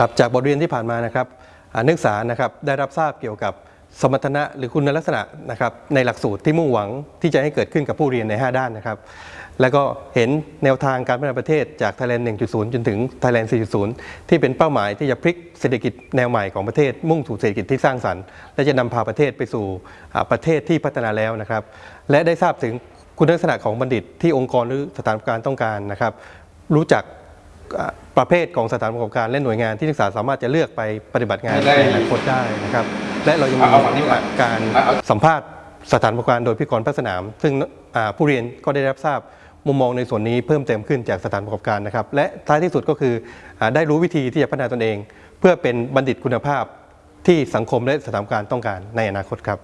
ครับจากบทเรียนที่ผ่านมานะครับนักศึกษานะครับได้รับทราบเกี่ยวกับสมรรถนะหรือคุณลักษณะนะครับในหลักสูตรที่มุ่งหวังที่จะให้เกิดขึ้นกับผู้เรียนใน 5 ด้านนะครับ แล้วก็เห็นแนวทางการพัฒนาประเทศจาก Thailand 1.0 จนถึง Thailand 4.0 ที่เป็นเป้าหมายที่จะพลิกเศรษฐกิจแนวใหม่ของประเทศ มุ่งสู่เศรษฐกิจที่สร้างสรรค์ และจะนำพาประเทศไปสู่ประเทศที่พัฒนาแล้วนะครับ และได้ทราบถึงคุณลักษณะของบัณฑิตที่องค์กรหรือสถานการต้องการนะครับ รู้จัก ประเภทของสถานประกอบการและหน่วยงานที่นักศึกษาสามารถจะเลือกไปปฏิบัติงานได้ในอนาคตได้นะครับและเรายังมีเอาเอาฝั่งนี้ก่อนการเอาเอาสัมภาษณ์สถานประกอบการโดยพิกรภาคสนาม ซึ่งอ่าผู้เรียนก็ได้รับทราบมุมมองในส่วนนี้เพิ่มเติมขึ้นจากสถานประกอบการนะครับ และท้ายที่สุดก็คืออาได้รู้วิธีที่จะพัฒนาตนเอง เพื่อเป็นบัณฑิตคุณภาพที่สังคมและสถานประกอบการต้องการในอนาคตครับ